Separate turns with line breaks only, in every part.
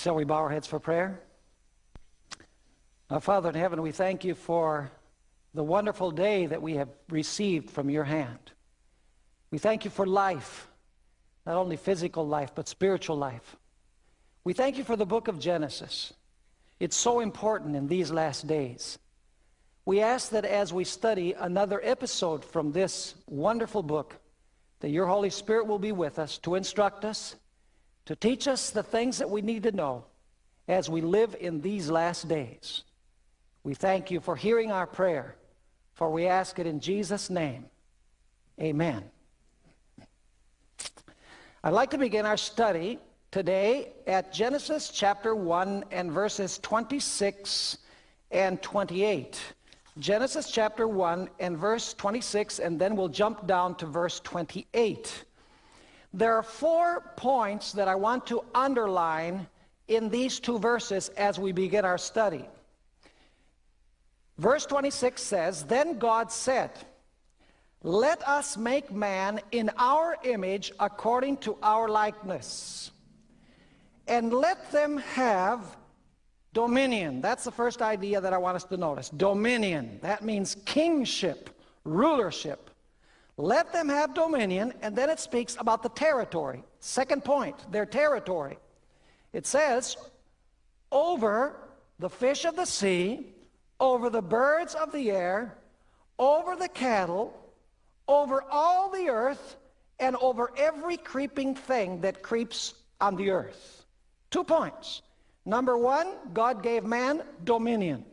Shall we bow our heads for prayer? Our Father in heaven, we thank you for the wonderful day that we have received from your hand. We thank you for life, not only physical life, but spiritual life. We thank you for the book of Genesis. It's so important in these last days. We ask that as we study another episode from this wonderful book, that your Holy Spirit will be with us to instruct us, to teach us the things that we need to know as we live in these last days. We thank you for hearing our prayer, for we ask it in Jesus' name. Amen. I'd like to begin our study today at Genesis chapter 1 and verses 26 and 28. Genesis chapter 1 and verse 26, and then we'll jump down to verse 28. There are four points that I want to underline in these two verses as we begin our study. Verse 26 says, Then God said, Let us make man in our image according to our likeness, and let them have dominion. That's the first idea that I want us to notice. Dominion. That means kingship, rulership. Let them have dominion, and then it speaks about the territory. Second point, their territory. It says, over the fish of the sea, over the birds of the air, over the cattle, over all the earth, and over every creeping thing that creeps on the earth. Two points. Number one, God gave man dominion.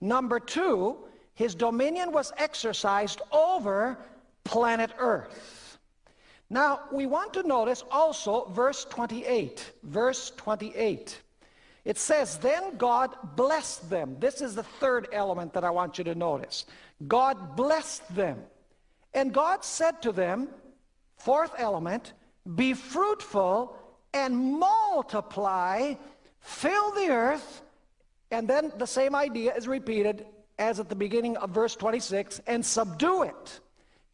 Number two, his dominion was exercised over planet earth. Now, we want to notice also verse 28. Verse 28. It says, Then God blessed them. This is the third element that I want you to notice. God blessed them. And God said to them, fourth element, Be fruitful and multiply, fill the earth. And then the same idea is repeated as at the beginning of verse 26 and subdue it.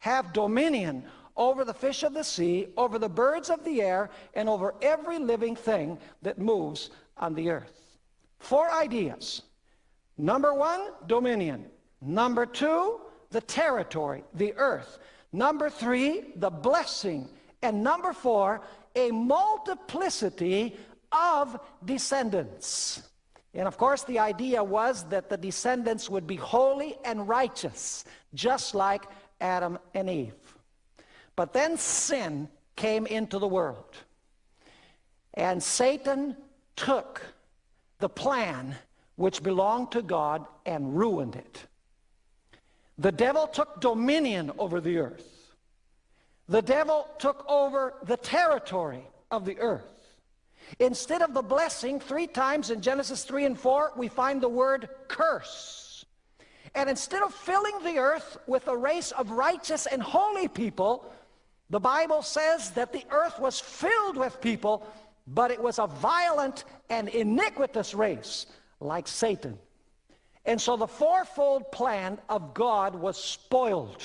Have dominion over the fish of the sea, over the birds of the air, and over every living thing that moves on the earth. Four ideas. Number one, dominion. Number two, the territory, the earth. Number three, the blessing. And number four, a multiplicity of descendants. And of course, the idea was that the descendants would be holy and righteous, just like Adam and Eve. But then sin came into the world. And Satan took the plan which belonged to God and ruined it. The devil took dominion over the earth. The devil took over the territory of the earth. Instead of the blessing, three times in Genesis 3 and 4, we find the word curse. And instead of filling the earth with a race of righteous and holy people, the Bible says that the earth was filled with people but it was a violent and iniquitous race like Satan. And so the fourfold plan of God was spoiled.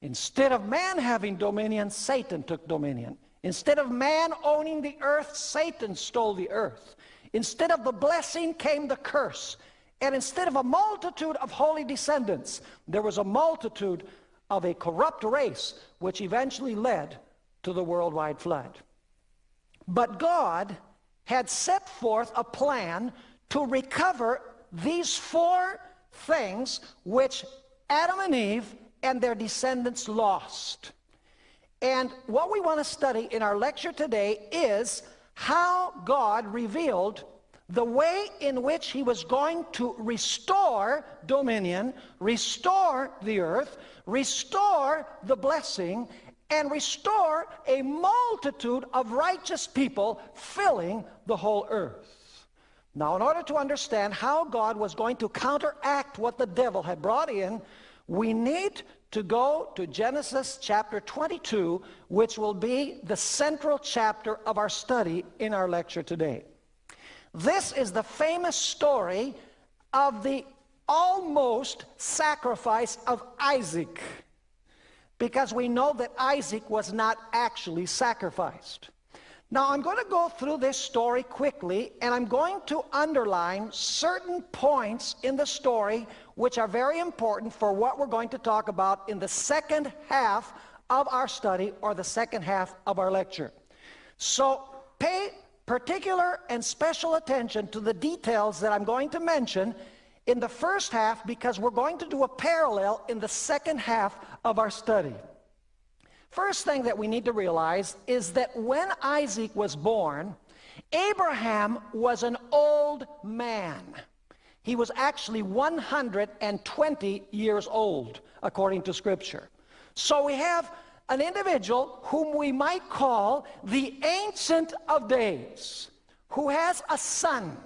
Instead of man having dominion, Satan took dominion. Instead of man owning the earth, Satan stole the earth. Instead of the blessing came the curse. And instead of a multitude of holy descendants, there was a multitude of a corrupt race which eventually led to the worldwide flood. But God had set forth a plan to recover these four things which Adam and Eve and their descendants lost. And what we want to study in our lecture today is how God revealed the way in which he was going to restore dominion, restore the earth, restore the blessing, and restore a multitude of righteous people filling the whole earth. Now, in order to understand how God was going to counteract what the devil had brought in, we need to go to Genesis chapter 22, which will be the central chapter of our study in our lecture today. This is the famous story of the almost sacrifice of Isaac because we know that Isaac was not actually sacrificed. Now, I'm going to go through this story quickly, and I'm going to underline certain points in the story which are very important for what we're going to talk about in the second half of our study or the second half of our lecture. So pay particular and special attention to the details that I'm going to mention in the first half because we're going to do a parallel in the second half of our study. First thing that we need to realize is that when Isaac was born, Abraham was an old man. He was actually 120 years old, according to Scripture. So we have an individual whom we might call the Ancient of Days, who has a son.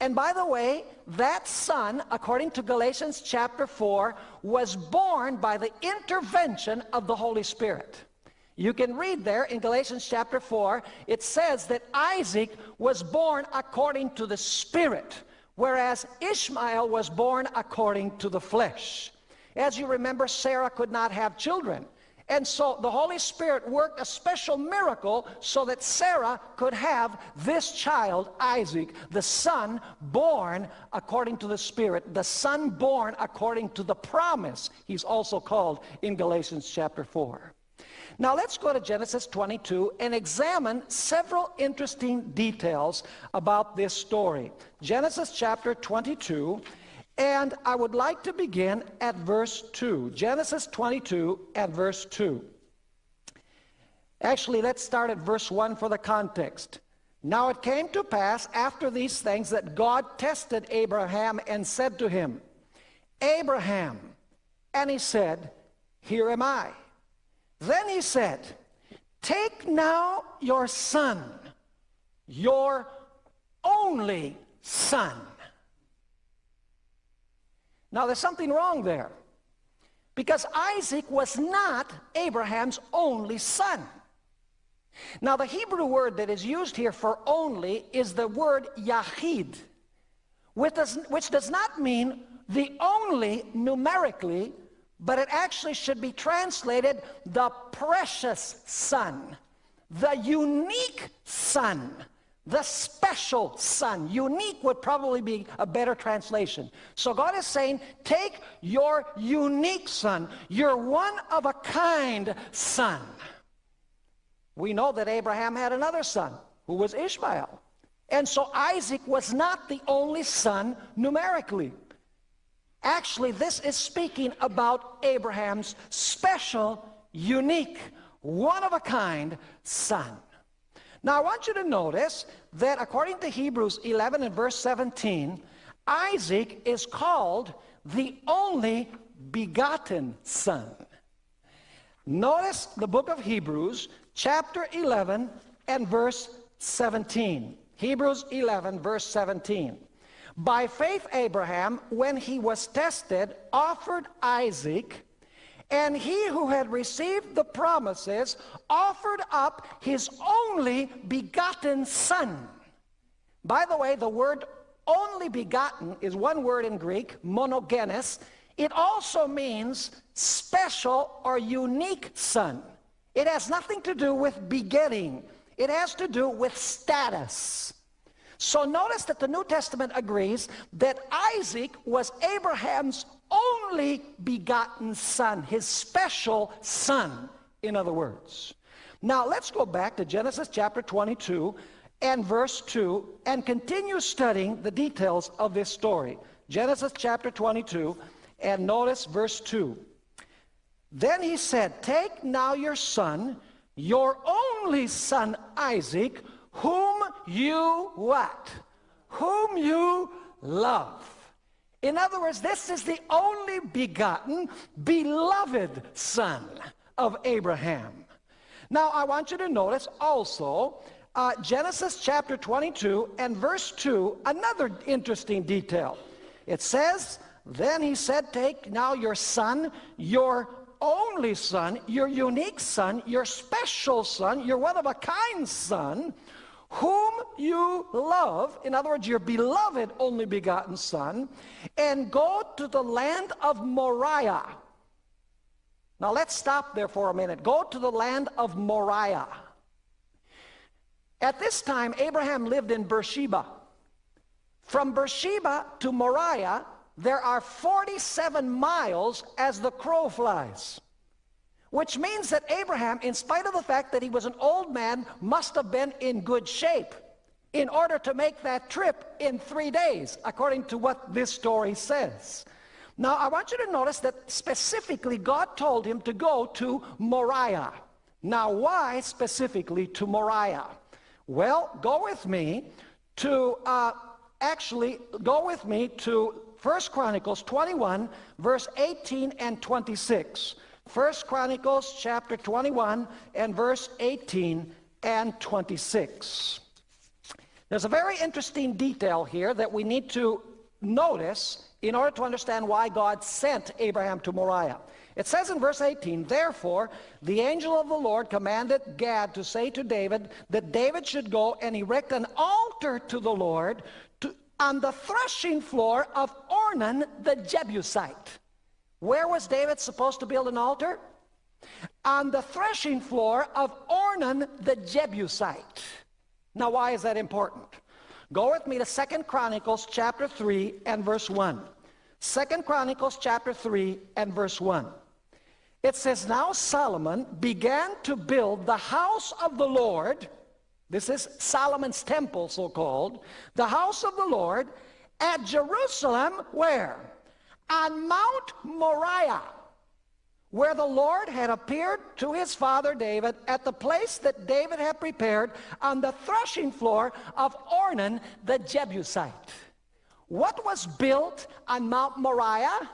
And by the way, that son, according to Galatians chapter 4, was born by the intervention of the Holy Spirit. You can read there in Galatians chapter 4, it says that Isaac was born according to the Spirit, whereas Ishmael was born according to the flesh. As you remember, Sarah could not have children. And so the Holy Spirit worked a special miracle so that Sarah could have this child, Isaac, the son born according to the Spirit, the son born according to the promise, he's also called in Galatians chapter 4. Now let's go to Genesis 22 and examine several interesting details about this story. Genesis chapter 22 and I would like to begin at verse 2. Genesis 22 at verse 2. Actually, let's start at verse 1 for the context. Now it came to pass after these things that God tested Abraham and said to him, Abraham. And he said, Here am I. Then he said, Take now your son, your only son now there's something wrong there. Because Isaac was not Abraham's only son. Now the Hebrew word that is used here for only is the word yahid, which does, which does not mean the only numerically, but it actually should be translated the precious son, the unique son the special son. Unique would probably be a better translation. So God is saying, take your unique son, your one of a kind son. We know that Abraham had another son who was Ishmael. And so Isaac was not the only son numerically. Actually, this is speaking about Abraham's special, unique, one of a kind son. Now I want you to notice that according to Hebrews 11 and verse 17, Isaac is called the only begotten son. Notice the book of Hebrews, chapter 11 and verse 17. Hebrews 11, verse 17. By faith, Abraham, when he was tested, offered Isaac and he who had received the promises offered up his only begotten son. By the way, the word only begotten is one word in Greek, monogenes. It also means special or unique son. It has nothing to do with begetting. It has to do with status. So notice that the New Testament agrees that Isaac was Abraham's only begotten son, his special son, in other words. Now let's go back to Genesis chapter 22 and verse 2 and continue studying the details of this story. Genesis chapter 22 and notice verse 2. Then he said, Take now your son, your only son Isaac, whom you what? Whom you love. In other words, this is the only begotten, beloved son of Abraham. Now, I want you to notice also uh, Genesis chapter 22 and verse 2, another interesting detail. It says, Then he said, Take now your son, your only son, your unique son, your special son, your one of a kind son, whom you love, in other words, your beloved only begotten son, and go to the land of Moriah. Now let's stop there for a minute. Go to the land of Moriah. At this time, Abraham lived in Beersheba. From Beersheba to Moriah, there are 47 miles as the crow flies. Which means that Abraham, in spite of the fact that he was an old man, must have been in good shape in order to make that trip in three days, according to what this story says. Now, I want you to notice that specifically God told him to go to Moriah. Now, why specifically to Moriah? Well, go with me to, uh, actually, go with me to 1 Chronicles 21, verse 18 and 26. 1 Chronicles chapter 21 and verse 18 and 26. There's a very interesting detail here that we need to notice in order to understand why God sent Abraham to Moriah. It says in verse 18, Therefore, the angel of the Lord commanded Gad to say to David that David should go and erect an altar to the Lord to, on the threshing floor of Ornan the Jebusite. Where was David supposed to build an altar? On the threshing floor of Ornan the Jebusite. Now, why is that important? Go with me to Second Chronicles chapter 3 and verse 1. Second Chronicles chapter 3 and verse 1. It says, Now Solomon began to build the house of the Lord. This is Solomon's temple, so called. The house of the Lord at Jerusalem, where? On Mount Moriah where the Lord had appeared to his father David at the place that David had prepared on the threshing floor of Ornan the Jebusite. What was built on Mount Moriah?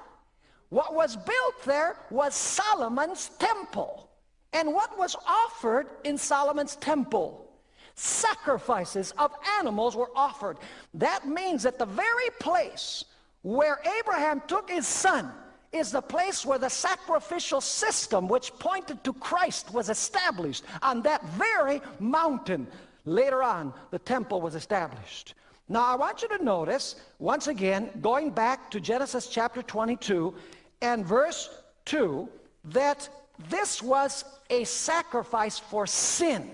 What was built there was Solomon's temple. And what was offered in Solomon's temple? Sacrifices of animals were offered. That means that the very place where Abraham took his son is the place where the sacrificial system which pointed to Christ was established on that very mountain. Later on, the temple was established. Now, I want you to notice, once again, going back to Genesis chapter 22 and verse 2, that this was a sacrifice for sin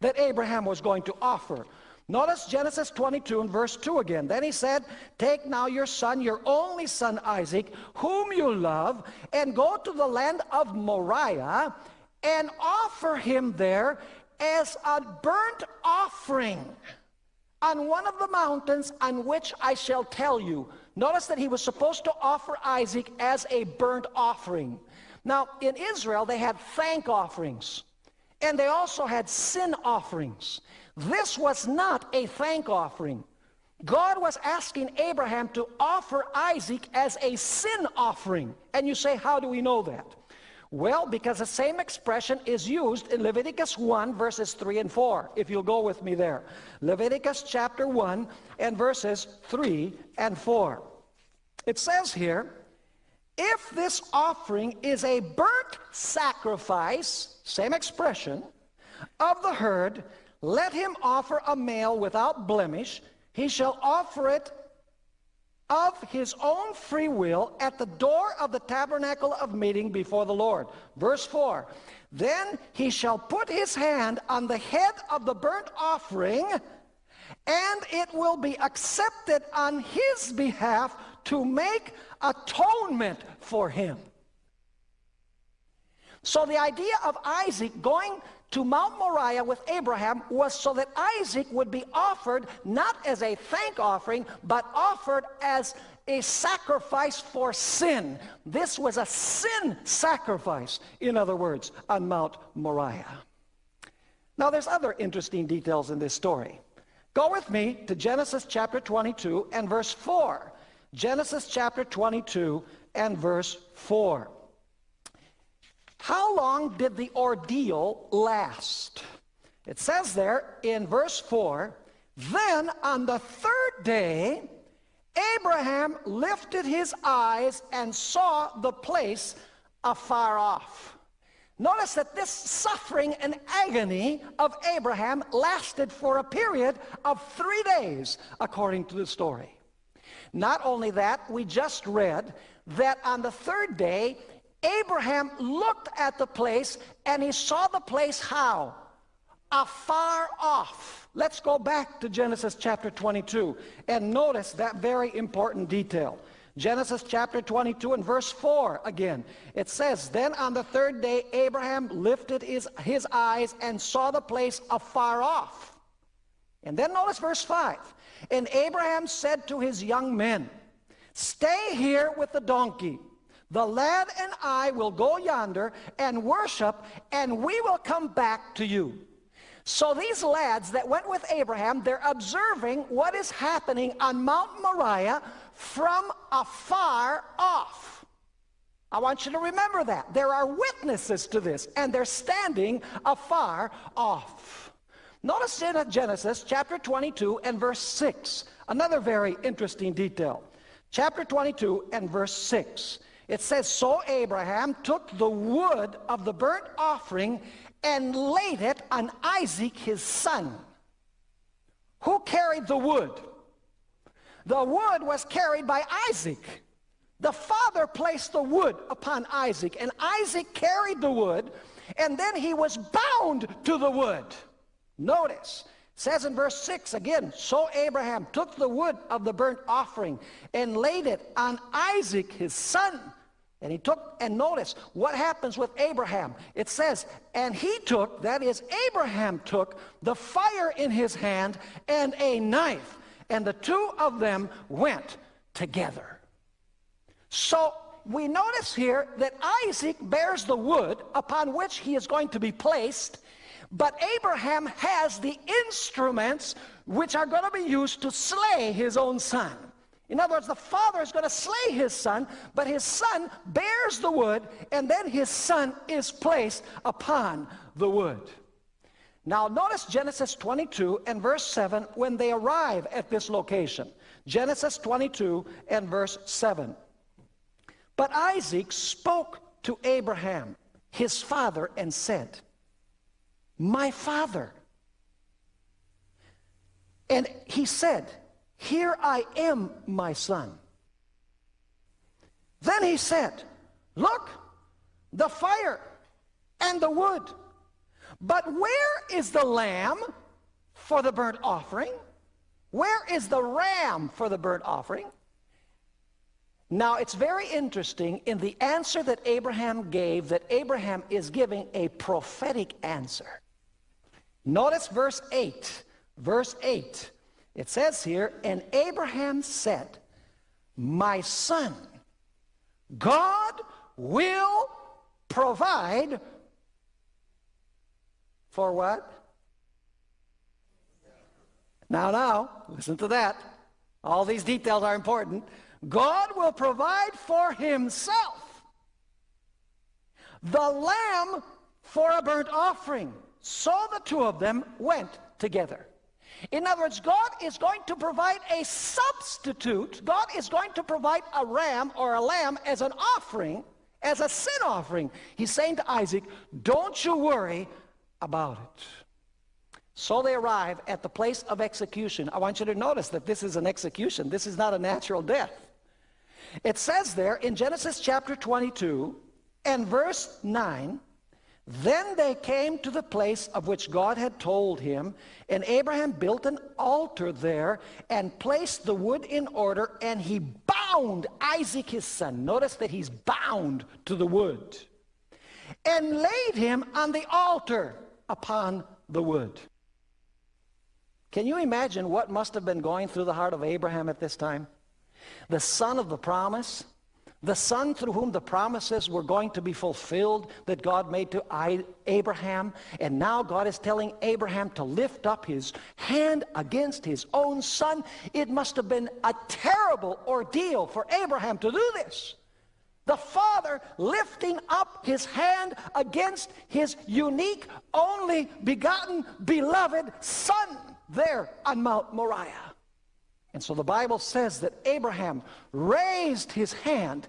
that Abraham was going to offer. Notice Genesis 22 and verse 2 again. Then he said, Take now your son, your only son Isaac, whom you love, and go to the land of Moriah and offer him there as a burnt offering on one of the mountains on which I shall tell you. Notice that he was supposed to offer Isaac as a burnt offering. Now, in Israel, they had thank offerings, and they also had sin offerings. This was not a thank offering. God was asking Abraham to offer Isaac as a sin offering. And you say, how do we know that? Well, because the same expression is used in Leviticus 1, verses 3 and 4, if you'll go with me there. Leviticus chapter 1 and verses 3 and 4. It says here, if this offering is a burnt sacrifice, same expression, of the herd, let him offer a male without blemish. He shall offer it of his own free will at the door of the tabernacle of meeting before the Lord. Verse 4 Then he shall put his hand on the head of the burnt offering, and it will be accepted on his behalf to make atonement for him. So the idea of Isaac going to Mount Moriah with Abraham was so that Isaac would be offered not as a thank offering, but offered as a sacrifice for sin. This was a sin sacrifice, in other words, on Mount Moriah. Now, there's other interesting details in this story. Go with me to Genesis chapter 22 and verse 4. Genesis chapter 22 and verse 4. How long did the ordeal last? It says there in verse 4 Then on the third day, Abraham lifted his eyes and saw the place afar off. Notice that this suffering and agony of Abraham lasted for a period of three days, according to the story. Not only that, we just read that on the third day, Abraham looked at the place and he saw the place how? afar off. Let's go back to Genesis chapter 22 and notice that very important detail. Genesis chapter 22 and verse 4 again. It says, Then on the third day Abraham lifted his, his eyes and saw the place afar off. And then notice verse 5. And Abraham said to his young men, Stay here with the donkey. The lad and I will go yonder and worship, and we will come back to you. So these lads that went with Abraham, they're observing what is happening on Mount Moriah from afar off. I want you to remember that. There are witnesses to this, and they're standing afar off. Notice in Genesis chapter 22 and verse 6, another very interesting detail. Chapter 22 and verse 6. It says, So Abraham took the wood of the burnt offering and laid it on Isaac his son. Who carried the wood? The wood was carried by Isaac. The father placed the wood upon Isaac, and Isaac carried the wood, and then he was bound to the wood. Notice, says in verse 6 again, So Abraham took the wood of the burnt offering and laid it on Isaac his son. And he took, and notice what happens with Abraham. It says, and he took, that is, Abraham took the fire in his hand and a knife and the two of them went together. So we notice here that Isaac bears the wood upon which he is going to be placed, but Abraham has the instruments which are going to be used to slay his own son. In other words, the father is going to slay his son, but his son bears the wood, and then his son is placed upon the wood. Now notice Genesis 22 and verse 7 when they arrive at this location. Genesis 22 and verse 7. But Isaac spoke to Abraham, his father, and said, My father. And he said, Here I am, my son. Then he said, Look, the fire and the wood but where is the lamb for the burnt offering? Where is the ram for the burnt offering? Now, it's very interesting in the answer that Abraham gave that Abraham is giving a prophetic answer. Notice verse 8. Verse 8. It says here, And Abraham said, My son, God will provide for what? Now, now, listen to that. All these details are important. God will provide for himself the lamb for a burnt offering. So the two of them went together. In other words, God is going to provide a substitute. God is going to provide a ram or a lamb as an offering, as a sin offering. He's saying to Isaac, don't you worry, about it. So they arrive at the place of execution. I want you to notice that this is an execution. This is not a natural death. It says there in Genesis chapter 22 and verse 9, Then they came to the place of which God had told him, and Abraham built an altar there and placed the wood in order, and he bound Isaac his son. Notice that he's bound to the wood. And laid him on the altar upon the wood. Can you imagine what must have been going through the heart of Abraham at this time? The son of the promise, the son through whom the promises were going to be fulfilled that God made to Abraham. And now God is telling Abraham to lift up his hand against his own son. It must have been a terrible ordeal for Abraham to do this. The Father lifting up his hand against his unique, only begotten, beloved Son there on Mount Moriah. And so the Bible says that Abraham raised his hand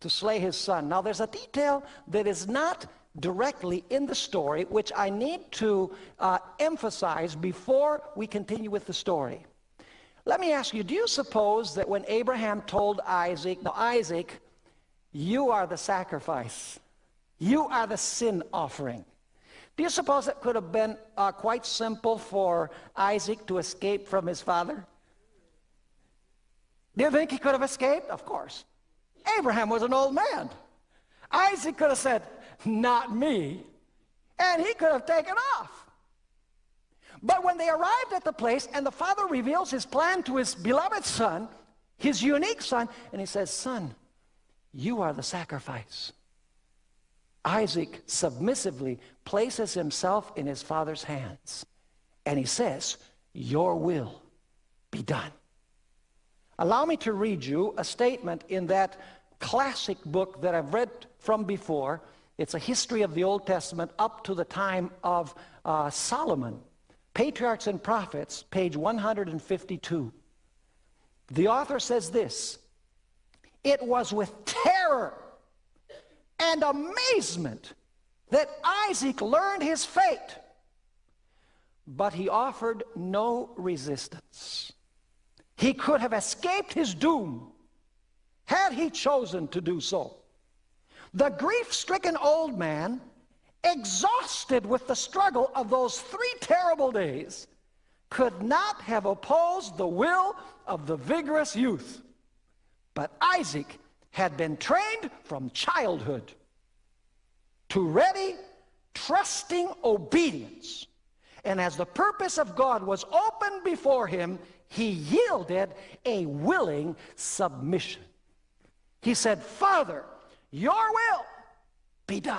to slay his son. Now there's a detail that is not directly in the story, which I need to uh, emphasize before we continue with the story. Let me ask you, do you suppose that when Abraham told Isaac, now Isaac you are the sacrifice. You are the sin offering. Do you suppose it could have been uh, quite simple for Isaac to escape from his father? Do you think he could have escaped? Of course. Abraham was an old man. Isaac could have said, Not me. And he could have taken off. But when they arrived at the place and the father reveals his plan to his beloved son, his unique son, and he says, Son, you are the sacrifice. Isaac submissively places himself in his father's hands and he says, Your will be done. Allow me to read you a statement in that classic book that I've read from before. It's a history of the Old Testament up to the time of uh, Solomon. Patriarchs and Prophets, page 152. The author says this It was with terror and amazement that Isaac learned his fate, but he offered no resistance. He could have escaped his doom had he chosen to do so. The grief-stricken old man, exhausted with the struggle of those three terrible days, could not have opposed the will of the vigorous youth. But Isaac had been trained from childhood to ready, trusting obedience. And as the purpose of God was open before him, he yielded a willing submission. He said, Father, your will be done.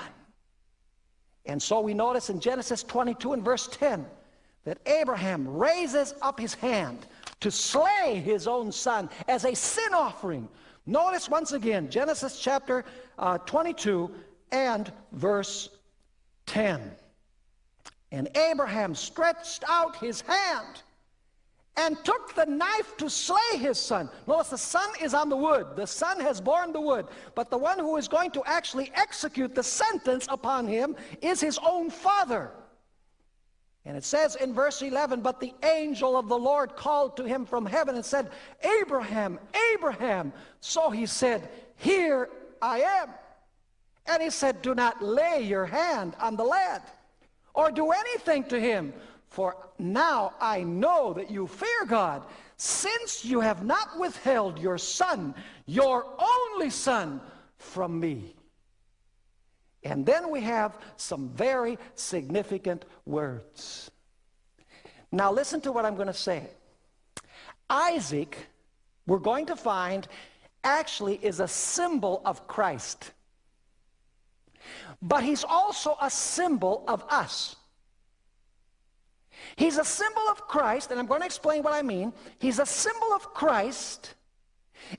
And so we notice in Genesis 22 and verse 10 that Abraham raises up his hand to slay his own son as a sin offering. Notice once again Genesis chapter uh, 22 and verse 10. And Abraham stretched out his hand and took the knife to slay his son. Notice the son is on the wood. The son has borne the wood. But the one who is going to actually execute the sentence upon him is his own father. And it says in verse 11, But the angel of the Lord called to him from heaven and said, Abraham, Abraham. So he said, Here I am. And he said, Do not lay your hand on the lad or do anything to him. For now I know that you fear God, since you have not withheld your son, your only son, from me. And then we have some very significant words. Now listen to what I'm going to say. Isaac, we're going to find, actually is a symbol of Christ. But he's also a symbol of us. He's a symbol of Christ, and I'm going to explain what I mean. He's a symbol of Christ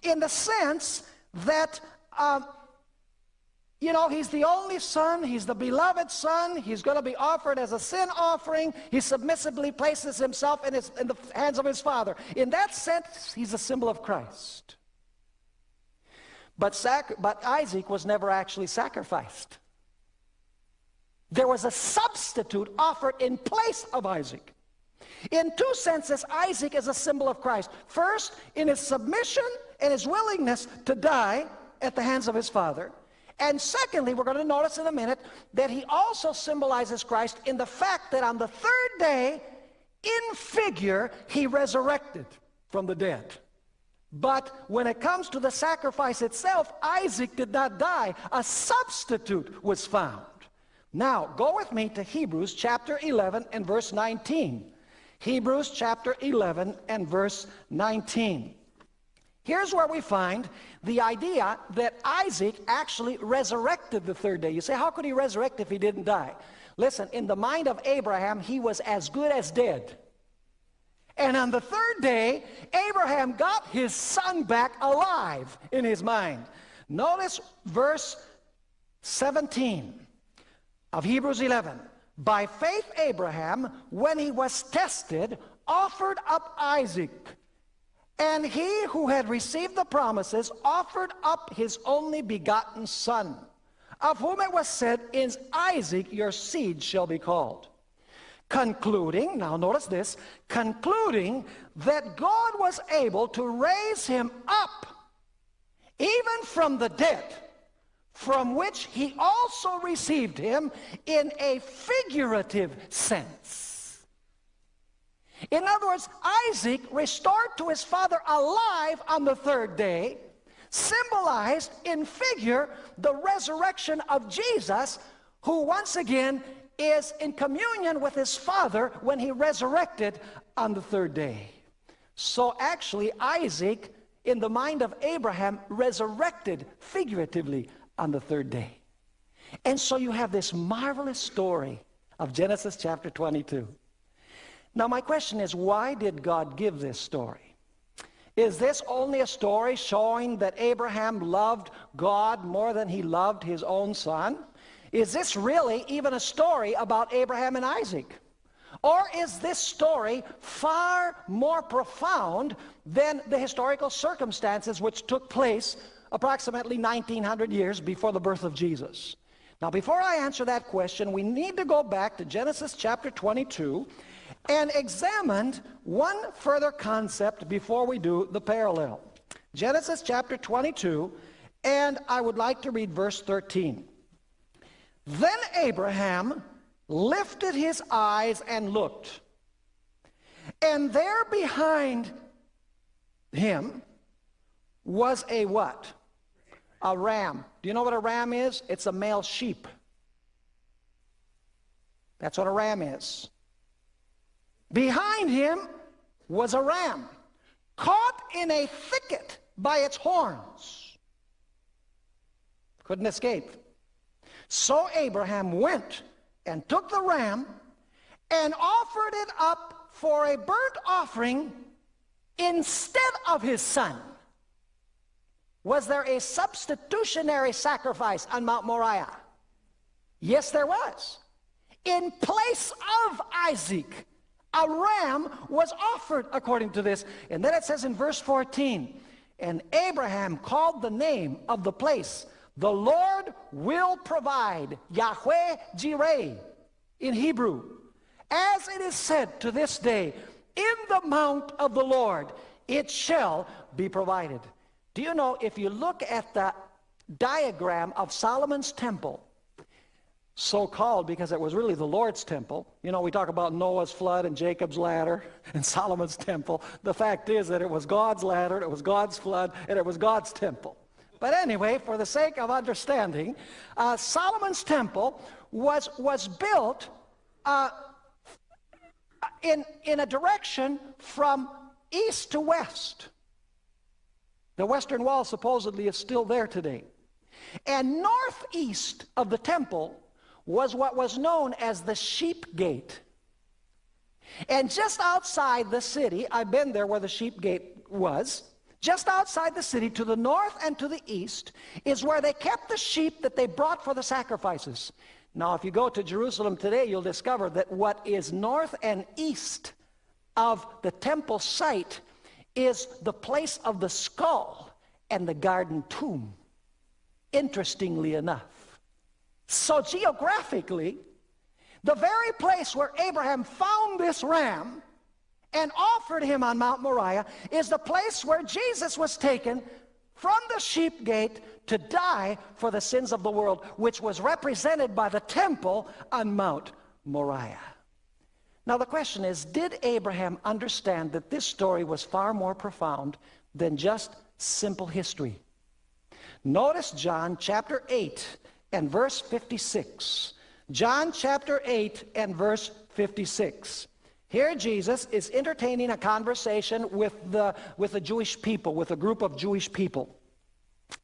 in the sense that, uh, you know, he's the only son, he's the beloved son, he's going to be offered as a sin offering. He submissively places himself in, his, in the hands of his father. In that sense, he's a symbol of Christ. But, but Isaac was never actually sacrificed. There was a substitute offered in place of Isaac. In two senses, Isaac is a symbol of Christ. First, in his submission and his willingness to die at the hands of his father. And secondly, we're going to notice in a minute that he also symbolizes Christ in the fact that on the third day, in figure, he resurrected from the dead. But when it comes to the sacrifice itself, Isaac did not die. A substitute was found. Now, go with me to Hebrews chapter 11 and verse 19. Hebrews chapter 11 and verse 19. Here's where we find the idea that Isaac actually resurrected the third day. You say, how could he resurrect if he didn't die? Listen, in the mind of Abraham, he was as good as dead. And on the third day, Abraham got his son back alive in his mind. Notice verse 17 of Hebrews 11. By faith, Abraham, when he was tested, offered up Isaac. And he who had received the promises offered up his only begotten son, of whom it was said, In Isaac your seed shall be called. Concluding, now notice this, concluding that God was able to raise him up, even from the dead, from which he also received him in a figurative sense. In other words, Isaac, restored to his father alive on the third day, symbolized in figure the resurrection of Jesus, who once again is in communion with his father when he resurrected on the third day. So actually, Isaac, in the mind of Abraham, resurrected figuratively on the third day. And so you have this marvelous story of Genesis chapter 22. Now, my question is why did God give this story? Is this only a story showing that Abraham loved God more than he loved his own son? Is this really even a story about Abraham and Isaac? Or is this story far more profound than the historical circumstances which took place approximately 1900 years before the birth of Jesus. Now, before I answer that question, we need to go back to Genesis chapter 22 and examine one further concept before we do the parallel. Genesis chapter 22, and I would like to read verse 13. Then Abraham lifted his eyes and looked, and there behind him was a what? A ram. Do you know what a ram is? It's a male sheep. That's what a ram is. Behind him was a ram, caught in a thicket by its horns. Couldn't escape. So Abraham went and took the ram and offered it up for a burnt offering instead of his son. Was there a substitutionary sacrifice on Mount Moriah? Yes, there was. In place of Isaac, a ram was offered according to this. And then it says in verse 14, and Abraham called the name of the place, the Lord will provide, Yahweh Jireh in Hebrew. As it is said to this day, in the mount of the Lord it shall be provided. Do you know, if you look at the diagram of Solomon's temple, so called because it was really the Lord's temple. You know, we talk about Noah's flood and Jacob's ladder and Solomon's temple. The fact is that it was God's ladder, it was God's flood, and it was God's temple. But anyway, for the sake of understanding, uh, Solomon's temple was, was built uh, in, in a direction from east to west. The western wall supposedly is still there today. And northeast of the temple was what was known as the sheep gate. And just outside the city, I've been there where the sheep gate was, just outside the city to the north and to the east is where they kept the sheep that they brought for the sacrifices. Now, if you go to Jerusalem today, you'll discover that what is north and east of the temple site is the place of the skull and the garden tomb, interestingly enough. So geographically, the very place where Abraham found this ram and offered him on Mount Moriah is the place where Jesus was taken from the sheep gate to die for the sins of the world, which was represented by the temple on Mount Moriah. Now the question is, did Abraham understand that this story was far more profound than just simple history? Notice John chapter 8 and verse 56. John chapter 8 and verse 56. Here Jesus is entertaining a conversation with the, with the Jewish people, with a group of Jewish people.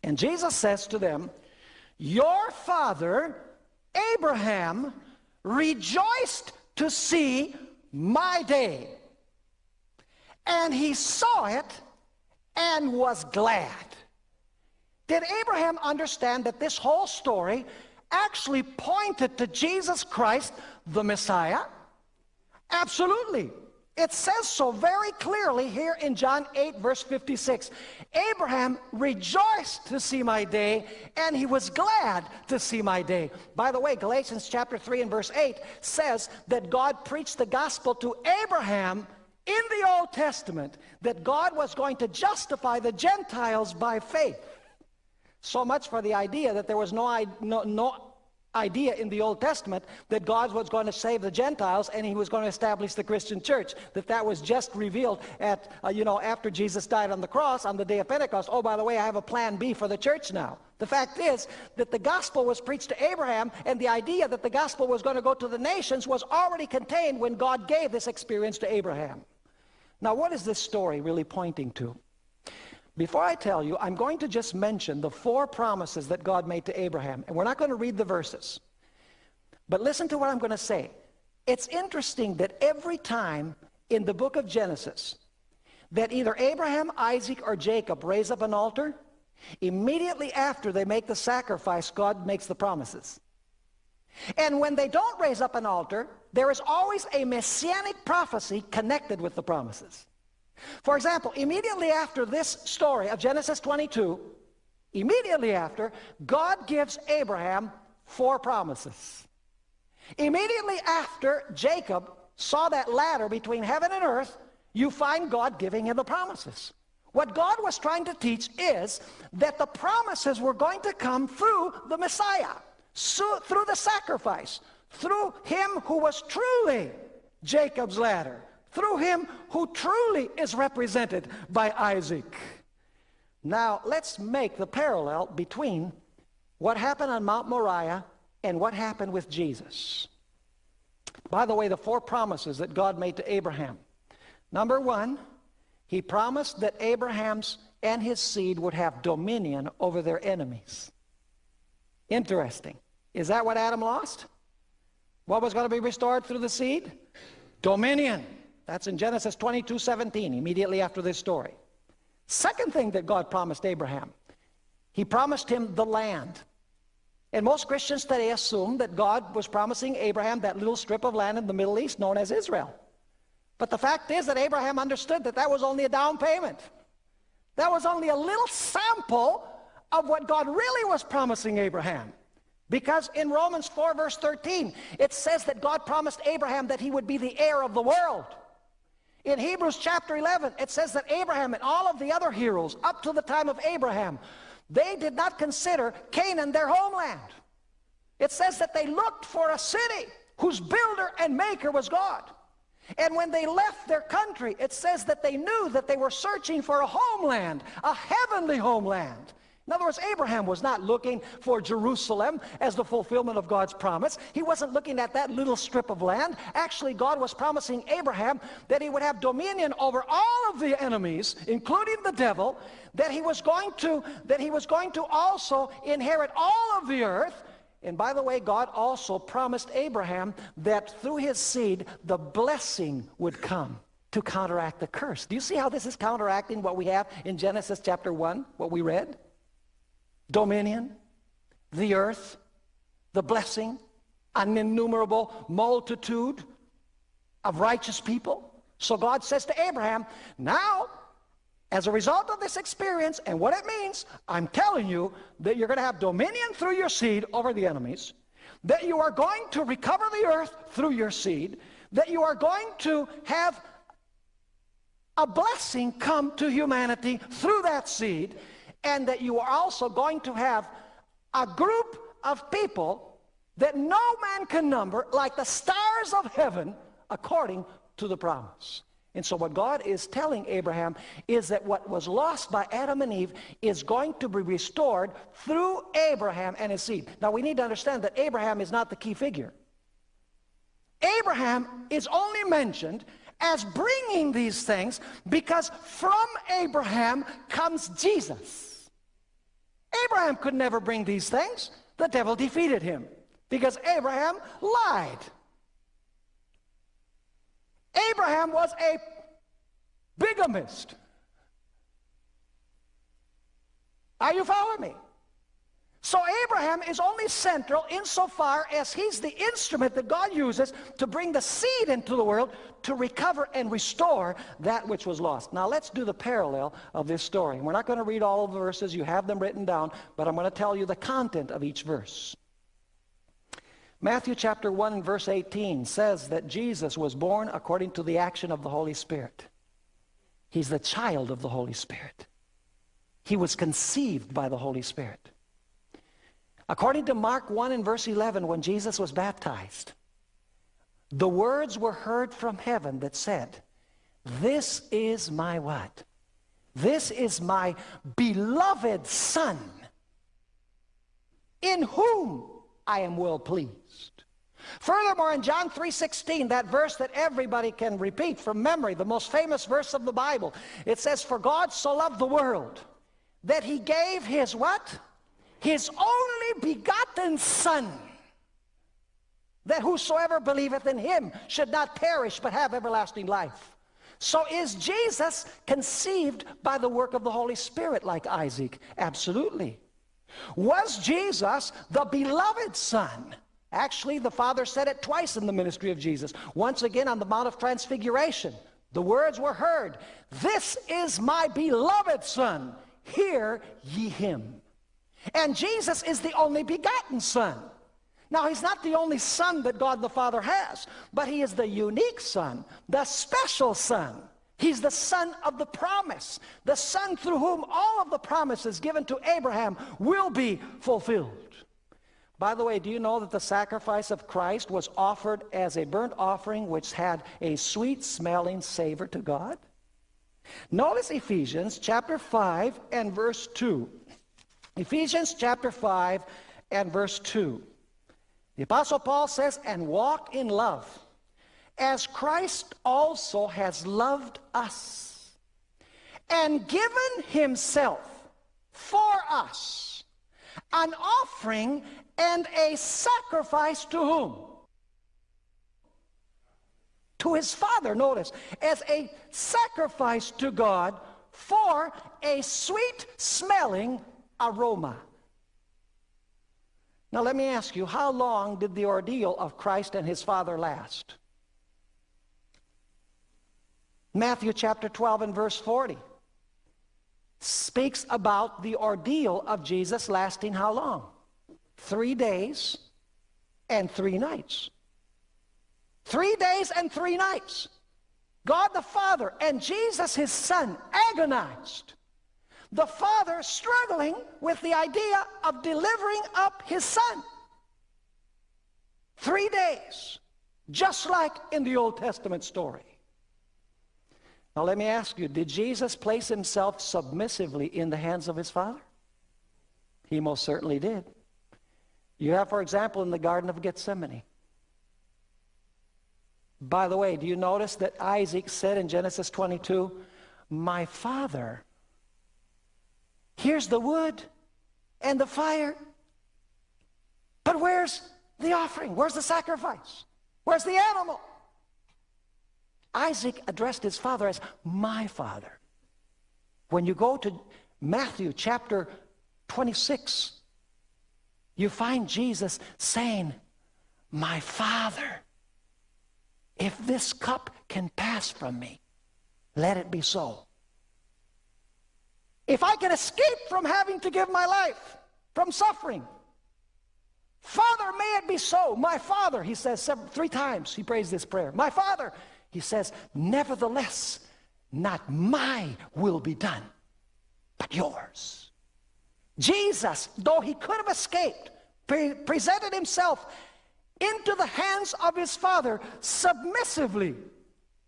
And Jesus says to them, Your father, Abraham, rejoiced to see my day. And he saw it and was glad. Did Abraham understand that this whole story actually pointed to Jesus Christ, the Messiah? Absolutely. It says so very clearly here in John 8, verse 56. Abraham rejoiced to see my day, and he was glad to see my day. By the way, Galatians chapter 3 and verse 8 says that God preached the gospel to Abraham in the Old Testament, that God was going to justify the Gentiles by faith. So much for the idea that there was no, no, no idea in the Old Testament that God was going to save the Gentiles and he was going to establish the Christian church. That that was just revealed at, uh, you know, after Jesus died on the cross on the day of Pentecost. Oh, by the way, I have a plan B for the church now. The fact is that the gospel was preached to Abraham and the idea that the gospel was going to go to the nations was already contained when God gave this experience to Abraham. Now, what is this story really pointing to? Before I tell you, I'm going to just mention the four promises that God made to Abraham. And we're not going to read the verses. But listen to what I'm going to say. It's interesting that every time in the book of Genesis that either Abraham, Isaac, or Jacob raise up an altar, immediately after they make the sacrifice, God makes the promises. And when they don't raise up an altar, there is always a messianic prophecy connected with the promises. For example, immediately after this story of Genesis 22, immediately after, God gives Abraham four promises. Immediately after Jacob saw that ladder between heaven and earth, you find God giving him the promises. What God was trying to teach is that the promises were going to come through the Messiah, through the sacrifice, through him who was truly Jacob's ladder, through him who truly is represented by Isaac. Now, let's make the parallel between what happened on Mount Moriah and what happened with Jesus. By the way, the four promises that God made to Abraham. Number one, he promised that Abraham's and his seed would have dominion over their enemies. Interesting. Is that what Adam lost? What was going to be restored through the seed? Dominion. That's in Genesis 22, 17, immediately after this story. Second thing that God promised Abraham, he promised him the land. And most Christians today assume that God was promising Abraham that little strip of land in the Middle East known as Israel. But the fact is that Abraham understood that that was only a down payment. That was only a little sample of what God really was promising Abraham. Because in Romans 4 verse 13, it says that God promised Abraham that he would be the heir of the world. In Hebrews chapter 11, it says that Abraham and all of the other heroes up to the time of Abraham, they did not consider Canaan their homeland. It says that they looked for a city whose builder and maker was God. And when they left their country, it says that they knew that they were searching for a homeland, a heavenly homeland. In other words, Abraham was not looking for Jerusalem as the fulfillment of God's promise. He wasn't looking at that little strip of land. Actually, God was promising Abraham that he would have dominion over all of the enemies, including the devil, that he was going to, that he was going to also inherit all of the earth. And by the way, God also promised Abraham that through his seed, the blessing would come to counteract the curse. Do you see how this is counteracting what we have in Genesis chapter 1, what we read? Dominion, the earth, the blessing, an innumerable multitude of righteous people. So God says to Abraham, now, as a result of this experience and what it means, I'm telling you that you're going to have dominion through your seed over the enemies, that you are going to recover the earth through your seed, that you are going to have a blessing come to humanity through that seed, and that you are also going to have a group of people that no man can number like the stars of heaven according to the promise. And so what God is telling Abraham is that what was lost by Adam and Eve is going to be restored through Abraham and his seed. Now we need to understand that Abraham is not the key figure. Abraham is only mentioned as bringing these things because from Abraham comes Jesus. Abraham could never bring these things. The devil defeated him because Abraham lied. Abraham was a bigamist. Are you following me? So Abraham is only central insofar as he's the instrument that God uses to bring the seed into the world to recover and restore that which was lost. Now let's do the parallel of this story. We're not going to read all of the verses. You have them written down, but I'm going to tell you the content of each verse. Matthew chapter 1 and verse 18 says that Jesus was born according to the action of the Holy Spirit. He's the child of the Holy Spirit. He was conceived by the Holy Spirit. According to Mark 1 and verse 11, when Jesus was baptized, the words were heard from heaven that said, This is my what? This is my beloved Son, in whom I am well pleased. Furthermore, in John 3.16, that verse that everybody can repeat from memory, the most famous verse of the Bible, it says, For God so loved the world that he gave his what? His only begotten Son, that whosoever believeth in him should not perish but have everlasting life. So is Jesus conceived by the work of the Holy Spirit like Isaac? Absolutely. Was Jesus the beloved Son? Actually, the Father said it twice in the ministry of Jesus. Once again on the Mount of Transfiguration. The words were heard, This is my beloved Son. Hear ye him. And Jesus is the only begotten Son. Now, he's not the only son that God the Father has, but he is the unique son, the special son. He's the son of the promise, the son through whom all of the promises given to Abraham will be fulfilled. By the way, do you know that the sacrifice of Christ was offered as a burnt offering which had a sweet smelling savor to God? Notice Ephesians chapter 5 and verse 2. Ephesians chapter 5 and verse 2. The Apostle Paul says, and walk in love, as Christ also has loved us, and given himself for us, an offering and a sacrifice to whom? To his Father, notice, as a sacrifice to God for a sweet smelling aroma. Now let me ask you, how long did the ordeal of Christ and his Father last? Matthew chapter 12 and verse 40 speaks about the ordeal of Jesus lasting how long? Three days and three nights. Three days and three nights. God the Father and Jesus his Son agonized the father struggling with the idea of delivering up his son. Three days, just like in the Old Testament story. Now let me ask you, did Jesus place himself submissively in the hands of his father? He most certainly did. You have, for example, in the Garden of Gethsemane. By the way, do you notice that Isaac said in Genesis 22, My father Here's the wood and the fire. But where's the offering? Where's the sacrifice? Where's the animal? Isaac addressed his father as my father. When you go to Matthew chapter 26, you find Jesus saying, My father, if this cup can pass from me, let it be so. If I can escape from having to give my life, from suffering, Father, may it be so. My Father, he says several, three times, he prays this prayer. My Father, he says, nevertheless, not my will be done, but yours. Jesus, though he could have escaped, pre presented himself into the hands of his Father submissively.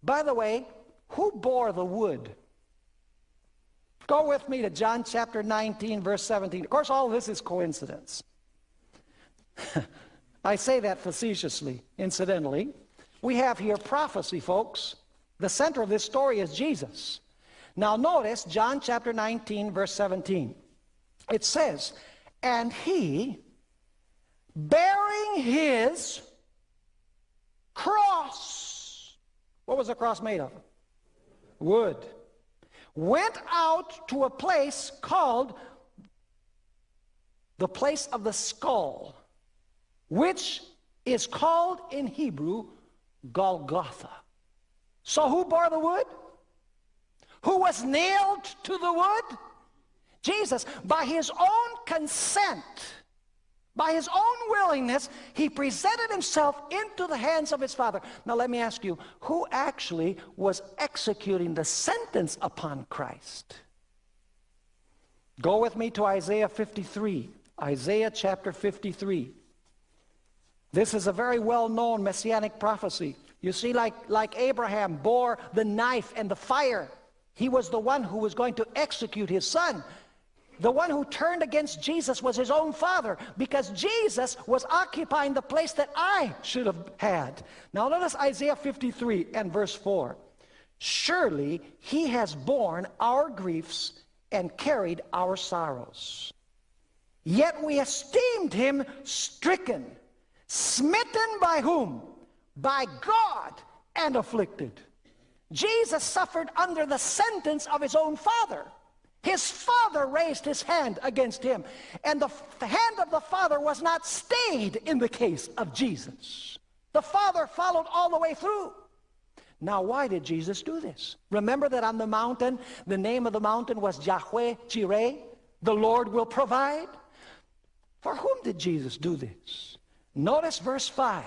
By the way, who bore the wood Go with me to John chapter 19, verse 17. Of course, all of this is coincidence. I say that facetiously, incidentally. We have here prophecy, folks. The center of this story is Jesus. Now notice John chapter 19, verse 17. It says, And he, bearing his cross, what was the cross made of? Wood went out to a place called the place of the skull, which is called in Hebrew Golgotha. So who bore the wood? Who was nailed to the wood? Jesus, by his own consent by his own willingness, he presented himself into the hands of his father. Now let me ask you, who actually was executing the sentence upon Christ? Go with me to Isaiah 53. Isaiah chapter 53. This is a very well-known messianic prophecy. You see, like, like Abraham bore the knife and the fire, he was the one who was going to execute his son. The one who turned against Jesus was his own father because Jesus was occupying the place that I should have had. Now notice Isaiah 53 and verse 4. Surely he has borne our griefs and carried our sorrows. Yet we esteemed him stricken, smitten by whom? By God and afflicted. Jesus suffered under the sentence of his own father. His father raised his hand against him. And the hand of the father was not stayed in the case of Jesus. The father followed all the way through. Now, why did Jesus do this? Remember that on the mountain, the name of the mountain was Yahweh Jireh, the Lord will provide. For whom did Jesus do this? Notice verse 5.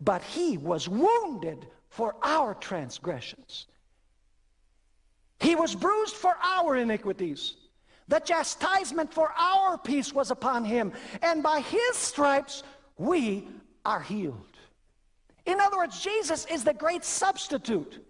But he was wounded for our transgressions. He was bruised for our iniquities. The chastisement for our peace was upon him, and by his stripes we are healed. In other words, Jesus is the great substitute,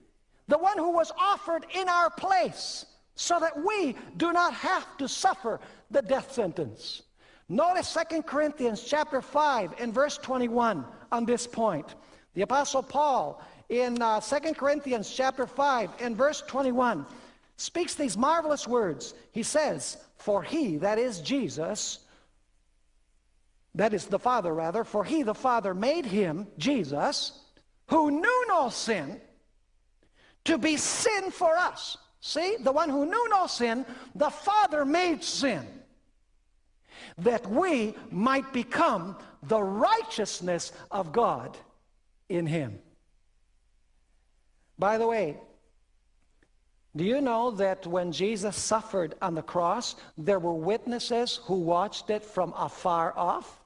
the one who was offered in our place so that we do not have to suffer the death sentence. Notice 2 Corinthians chapter 5 and verse 21 on this point. The Apostle Paul in uh, 2 Corinthians chapter 5 and verse 21 speaks these marvelous words. He says, For he, that is Jesus, that is the Father rather, for he, the Father, made him, Jesus, who knew no sin, to be sin for us. See, the one who knew no sin, the Father made sin, that we might become the righteousness of God in him. By the way, do you know that when Jesus suffered on the cross, there were witnesses who watched it from afar off?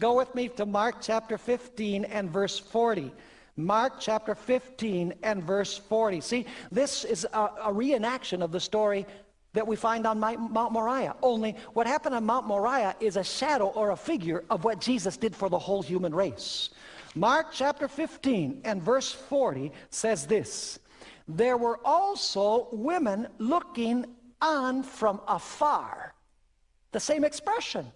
Go with me to Mark chapter 15 and verse 40. Mark chapter 15 and verse 40. See, this is a, a reenaction of the story that we find on Mount Moriah. Only what happened on Mount Moriah is a shadow or a figure of what Jesus did for the whole human race. Mark chapter 15 and verse 40 says this, There were also women looking on from afar. The same expression.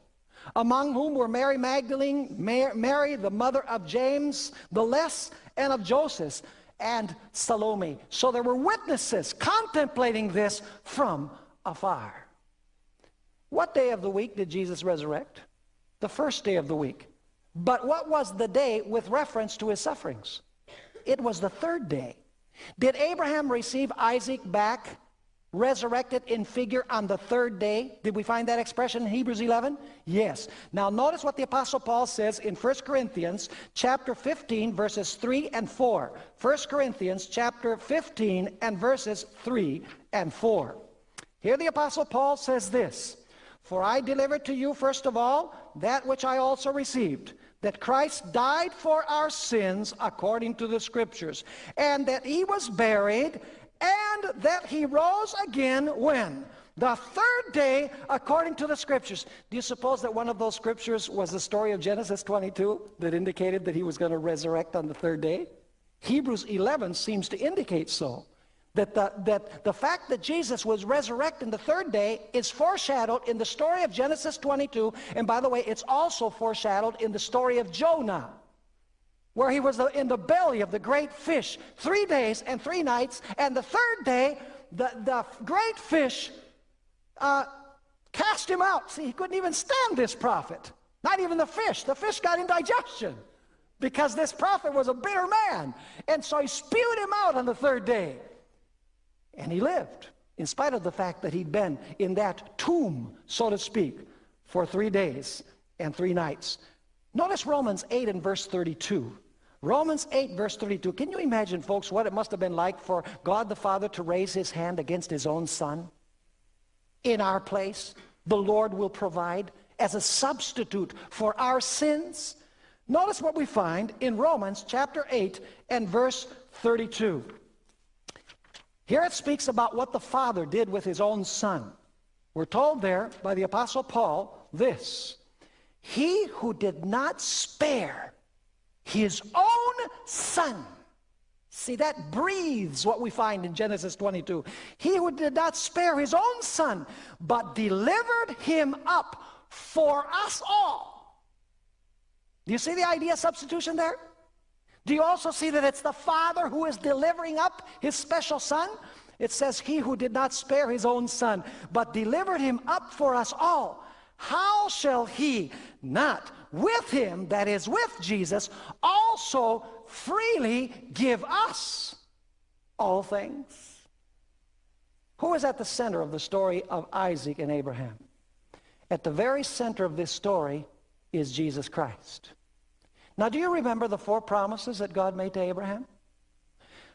Among whom were Mary Magdalene, Mary, the mother of James, the less, and of Joseph, and Salome. So there were witnesses contemplating this from afar. What day of the week did Jesus resurrect? The first day of the week. But what was the day with reference to his sufferings? It was the third day. Did Abraham receive Isaac back resurrected in figure on the third day? Did we find that expression in Hebrews 11? Yes. Now notice what the Apostle Paul says in 1 Corinthians chapter 15 verses 3 and 4. 1 Corinthians chapter 15 and verses 3 and 4. Here the Apostle Paul says this, For I delivered to you first of all that which I also received, that Christ died for our sins according to the Scriptures, and that he was buried, and that he rose again when? The third day according to the Scriptures. Do you suppose that one of those Scriptures was the story of Genesis 22 that indicated that he was going to resurrect on the third day? Hebrews 11 seems to indicate so. That the, that the fact that Jesus was resurrected the third day is foreshadowed in the story of Genesis 22. And by the way, it's also foreshadowed in the story of Jonah, where he was in the belly of the great fish three days and three nights. And the third day, the, the great fish uh, cast him out. See, he couldn't even stand this prophet. Not even the fish. The fish got indigestion because this prophet was a bitter man. And so he spewed him out on the third day. And he lived, in spite of the fact that he'd been in that tomb, so to speak, for three days and three nights. Notice Romans 8 and verse 32. Romans 8 verse 32. Can you imagine, folks, what it must have been like for God the Father to raise his hand against his own son? In our place, the Lord will provide as a substitute for our sins. Notice what we find in Romans chapter 8 and verse 32. Here it speaks about what the Father did with his own Son. We're told there by the Apostle Paul this He who did not spare his own son. See, that breathes what we find in Genesis 22. He who did not spare his own son, but delivered him up for us all. Do you see the idea of substitution there? Do you also see that it's the Father who is delivering up his special son? It says, He who did not spare his own son, but delivered him up for us all. How shall he not with him, that is with Jesus, also freely give us all things? Who is at the center of the story of Isaac and Abraham? At the very center of this story is Jesus Christ. Now, do you remember the four promises that God made to Abraham?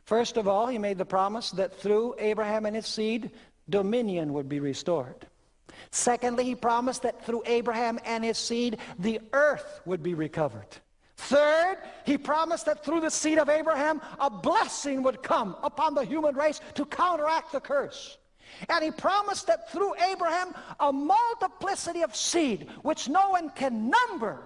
First of all, he made the promise that through Abraham and his seed, dominion would be restored. Secondly, he promised that through Abraham and his seed, the earth would be recovered. Third, he promised that through the seed of Abraham, a blessing would come upon the human race to counteract the curse. And he promised that through Abraham, a multiplicity of seed, which no one can number,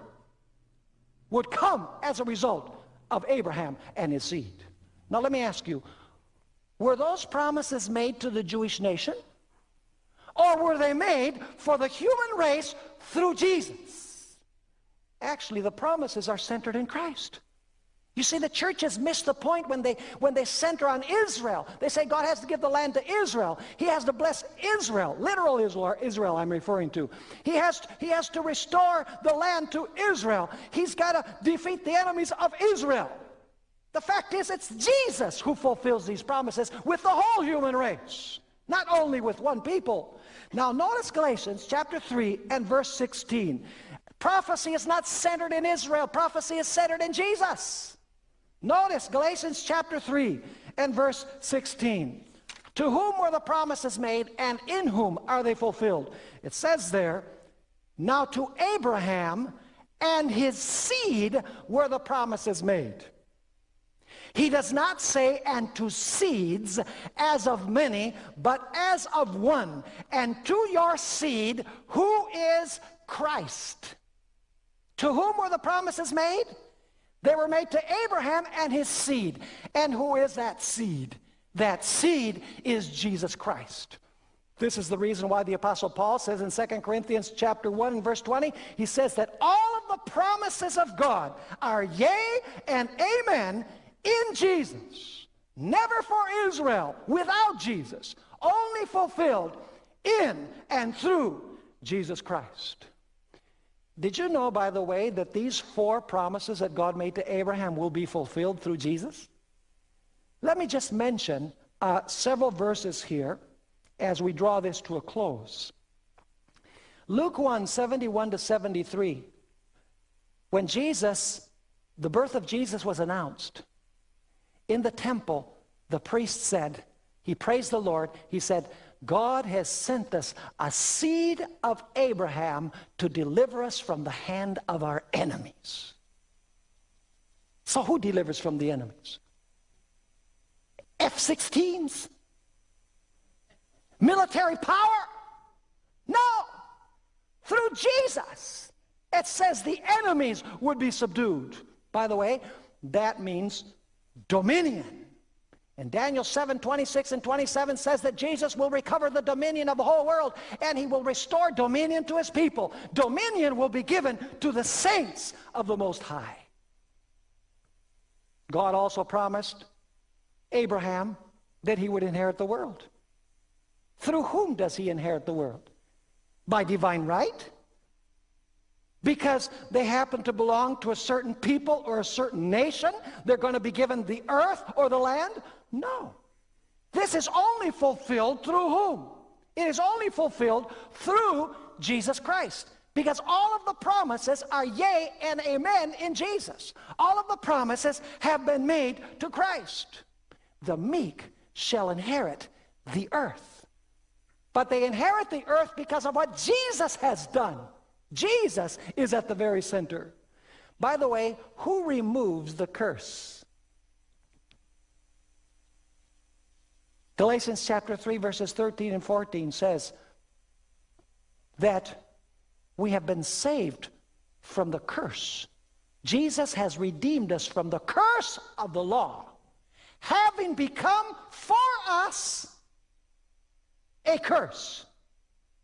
would come as a result of Abraham and his seed. Now let me ask you, were those promises made to the Jewish nation? Or were they made for the human race through Jesus? Actually, the promises are centered in Christ. You see, the church has missed the point when they, when they center on Israel. They say God has to give the land to Israel. He has to bless Israel, literal Israel, Israel I'm referring to. He has, to, he has to restore the land to Israel. He's got to defeat the enemies of Israel. The fact is, it's Jesus who fulfills these promises with the whole human race, not only with one people. Now notice Galatians chapter 3 and verse 16. Prophecy is not centered in Israel. Prophecy is centered in Jesus. Notice Galatians chapter 3 and verse 16. To whom were the promises made and in whom are they fulfilled? It says there, now to Abraham and his seed were the promises made. He does not say, and to seeds as of many, but as of one, and to your seed, who is Christ. To whom were the promises made? They were made to Abraham and his seed. And who is that seed? That seed is Jesus Christ. This is the reason why the apostle Paul says in 2 Corinthians chapter 1 and verse 20, he says that all of the promises of God are yea and amen in Jesus, never for Israel without Jesus, only fulfilled in and through Jesus Christ. Did you know, by the way, that these four promises that God made to Abraham will be fulfilled through Jesus? Let me just mention uh, several verses here as we draw this to a close. Luke 1, 71 to 73. When Jesus, the birth of Jesus was announced, in the temple, the priest said, he praised the Lord, he said, God has sent us a seed of Abraham to deliver us from the hand of our enemies. So who delivers from the enemies? F-16s? Military power? No. Through Jesus. It says the enemies would be subdued. By the way, that means dominion. And Daniel 7, 26 and 27 says that Jesus will recover the dominion of the whole world and he will restore dominion to his people. Dominion will be given to the saints of the Most High. God also promised Abraham that he would inherit the world. Through whom does he inherit the world? By divine right? because they happen to belong to a certain people or a certain nation, they're going to be given the earth or the land? No. This is only fulfilled through whom? It is only fulfilled through Jesus Christ. Because all of the promises are yea and amen in Jesus. All of the promises have been made to Christ. The meek shall inherit the earth. But they inherit the earth because of what Jesus has done. Jesus is at the very center. By the way, who removes the curse? Galatians chapter 3 verses 13 and 14 says that we have been saved from the curse. Jesus has redeemed us from the curse of the law, having become for us a curse,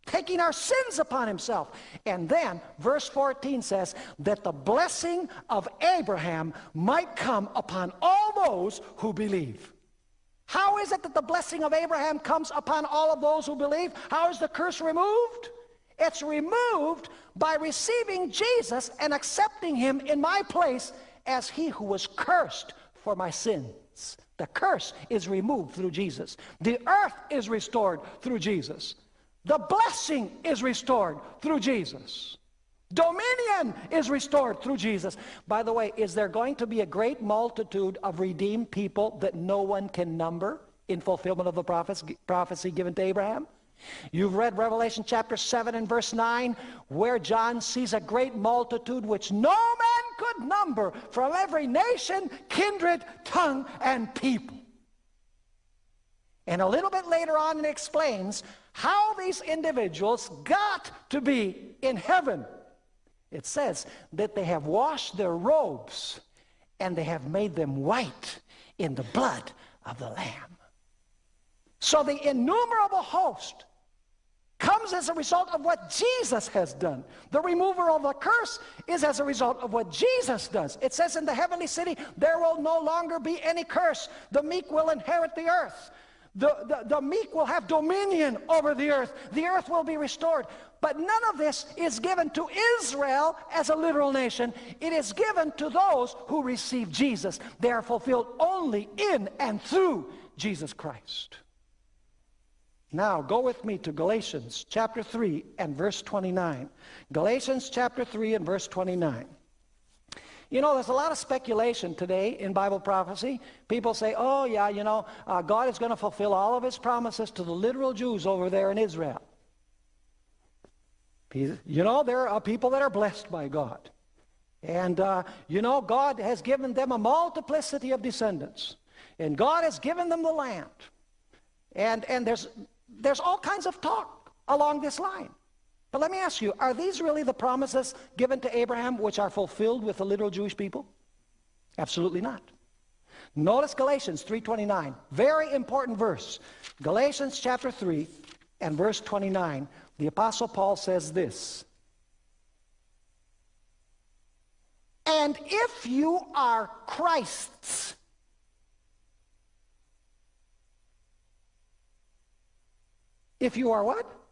taking our sins upon himself. And then verse 14 says that the blessing of Abraham might come upon all those who believe. How is it that the blessing of Abraham comes upon all of those who believe? How is the curse removed? It's removed by receiving Jesus and accepting him in my place as he who was cursed for my sins. The curse is removed through Jesus. The earth is restored through Jesus. The blessing is restored through Jesus. Dominion is restored through Jesus. By the way, is there going to be a great multitude of redeemed people that no one can number in fulfillment of the prophecy given to Abraham? You've read Revelation chapter 7 and verse 9, where John sees a great multitude which no man could number from every nation, kindred, tongue, and people. And a little bit later on, it explains how these individuals got to be in heaven. It says that they have washed their robes and they have made them white in the blood of the Lamb. So the innumerable host comes as a result of what Jesus has done. The removal of the curse is as a result of what Jesus does. It says in the heavenly city, there will no longer be any curse. The meek will inherit the earth. The, the, the meek will have dominion over the earth. The earth will be restored. But none of this is given to Israel as a literal nation. It is given to those who receive Jesus. They are fulfilled only in and through Jesus Christ. Now, go with me to Galatians chapter 3 and verse 29. Galatians chapter 3 and verse 29. You know, there's a lot of speculation today in Bible prophecy. People say, oh, yeah, you know, uh, God is going to fulfill all of his promises to the literal Jews over there in Israel. You know, there are people that are blessed by God. And, uh, you know, God has given them a multiplicity of descendants. And God has given them the land. And, and there's, there's all kinds of talk along this line. But let me ask you, are these really the promises given to Abraham which are fulfilled with the literal Jewish people? Absolutely not. Notice Galatians 3.29, very important verse. Galatians chapter 3 and verse 29, the Apostle Paul says this. And if you are Christ's, If you are what?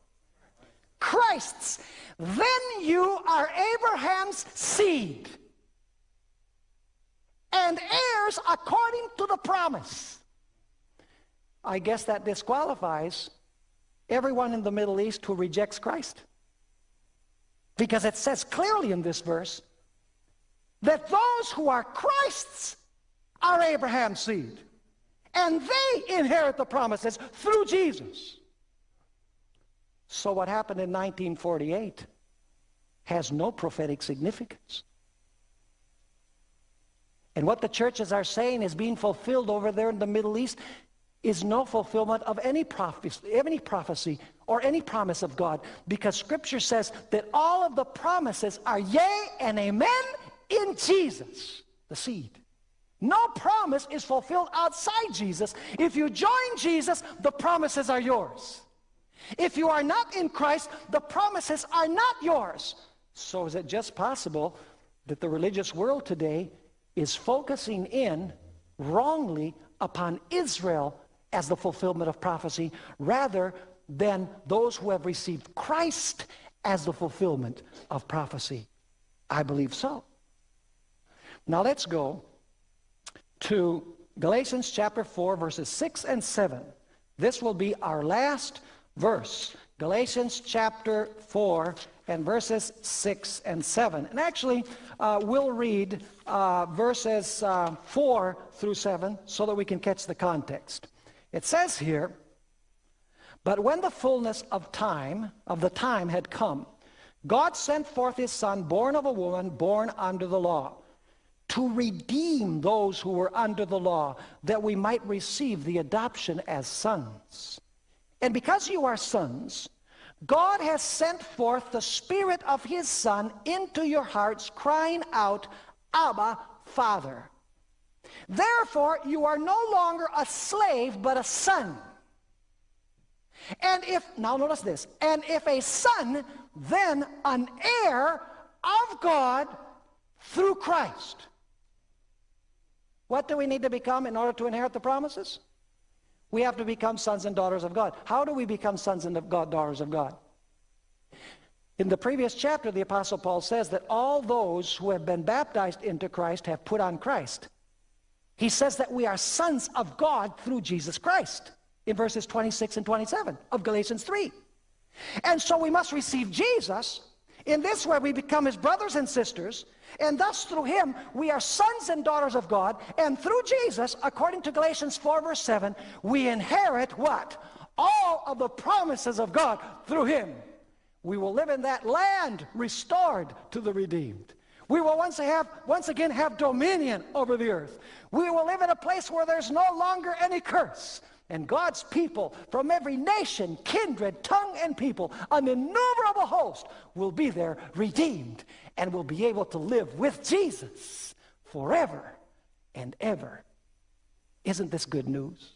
Christ's. Then you are Abraham's seed and heirs according to the promise. I guess that disqualifies everyone in the Middle East who rejects Christ. Because it says clearly in this verse that those who are Christ's are Abraham's seed. And they inherit the promises through Jesus. So what happened in 1948 has no prophetic significance. And what the churches are saying is being fulfilled over there in the Middle East is no fulfillment of any prophecy, any prophecy or any promise of God because scripture says that all of the promises are yea and amen in Jesus, the seed. No promise is fulfilled outside Jesus. If you join Jesus, the promises are yours. If you are not in Christ, the promises are not yours. So is it just possible that the religious world today is focusing in wrongly upon Israel as the fulfillment of prophecy rather than those who have received Christ as the fulfillment of prophecy? I believe so. Now let's go to Galatians chapter 4 verses 6 and 7. This will be our last verse. Galatians chapter 4 and verses 6 and 7. And actually, uh, we'll read uh, verses uh, 4 through 7 so that we can catch the context. It says here, But when the fullness of time, of the time had come, God sent forth his son, born of a woman, born under the law, to redeem those who were under the law, that we might receive the adoption as sons. And because you are sons, God has sent forth the Spirit of His Son into your hearts, crying out, Abba, Father. Therefore, you are no longer a slave, but a son. And if, now notice this, and if a son, then an heir of God through Christ. What do we need to become in order to inherit the promises? We have to become sons and daughters of God. How do we become sons and God, daughters of God? In the previous chapter, the Apostle Paul says that all those who have been baptized into Christ have put on Christ. He says that we are sons of God through Jesus Christ in verses 26 and 27 of Galatians 3. And so we must receive Jesus. In this way, we become his brothers and sisters, and thus through him, we are sons and daughters of God. And through Jesus, according to Galatians 4, verse 7, we inherit what? All of the promises of God through him. We will live in that land restored to the redeemed. We will once, have, once again have dominion over the earth. We will live in a place where there's no longer any curse. And God's people from every nation, kindred, tongue, and people, an innumerable host, will be there redeemed and will be able to live with Jesus forever and ever. Isn't this good news?